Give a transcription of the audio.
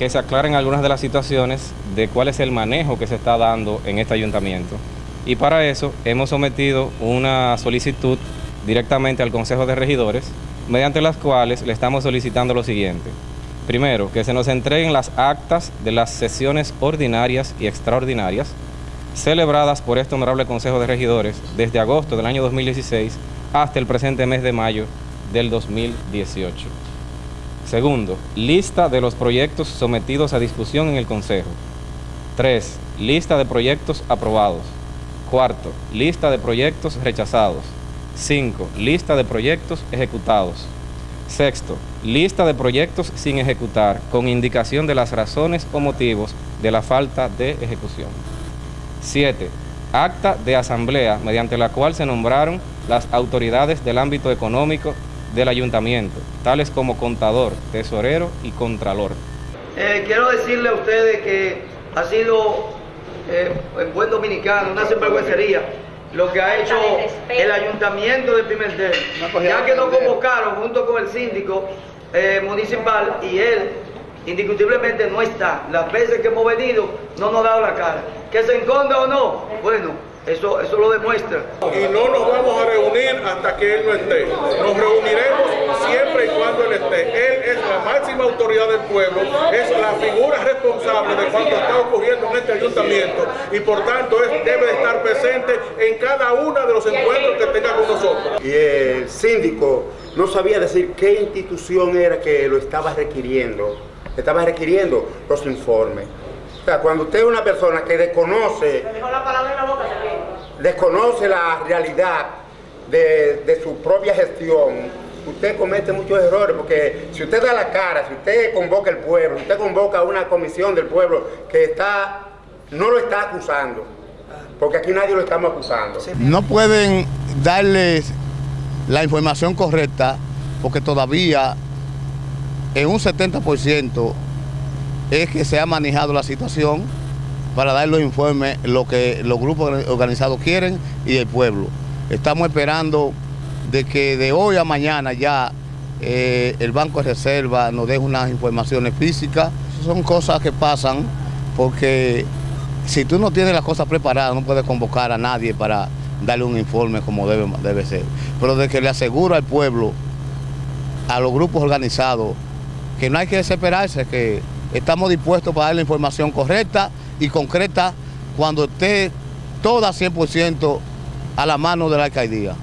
que se aclaren algunas de las situaciones de cuál es el manejo que se está dando en este ayuntamiento. Y para eso hemos sometido una solicitud directamente al Consejo de Regidores, mediante las cuales le estamos solicitando lo siguiente. Primero, que se nos entreguen las actas de las sesiones ordinarias y extraordinarias celebradas por este honorable Consejo de Regidores desde agosto del año 2016 hasta el presente mes de mayo del 2018. Segundo, lista de los proyectos sometidos a discusión en el Consejo. Tres, lista de proyectos aprobados. Cuarto, lista de proyectos rechazados. Cinco, lista de proyectos ejecutados. Sexto, lista de proyectos sin ejecutar con indicación de las razones o motivos de la falta de ejecución. 7. Acta de asamblea mediante la cual se nombraron las autoridades del ámbito económico del ayuntamiento, tales como contador, tesorero y contralor. Eh, quiero decirle a ustedes que ha sido, eh, en buen dominicano, una sinvergüencería lo que ha hecho el ayuntamiento de Pimentel, ya que nos convocaron junto con el síndico eh, municipal y él indiscutiblemente no está. Las veces que hemos venido no nos ha dado la cara. Que se enconda o no, bueno, eso, eso lo demuestra. Y no nos vamos a reunir hasta que él no esté. Nos reuniremos siempre y cuando él esté. Él es la máxima autoridad del pueblo, es la figura responsable de cuanto está ocurriendo en este ayuntamiento y por tanto debe estar presente en cada uno de los encuentros que tenga con nosotros. Y el síndico no sabía decir qué institución era que lo estaba requiriendo estaba requiriendo los informes. O sea, cuando usted es una persona que desconoce, desconoce la realidad de, su propia gestión, usted comete muchos errores, porque si usted da la cara, si usted convoca al pueblo, si usted convoca a una comisión del pueblo que está, no lo está acusando, porque aquí nadie lo estamos acusando. No pueden darles la información correcta, porque todavía en un 70% es que se ha manejado la situación para dar los informes, lo que los grupos organizados quieren y el pueblo. Estamos esperando de que de hoy a mañana ya eh, el Banco de Reserva nos deje unas informaciones físicas. Son cosas que pasan porque si tú no tienes las cosas preparadas no puedes convocar a nadie para darle un informe como debe, debe ser. Pero de que le aseguro al pueblo, a los grupos organizados, que no hay que desesperarse, que estamos dispuestos para dar la información correcta y concreta cuando esté toda 100% a la mano de la alcaldía.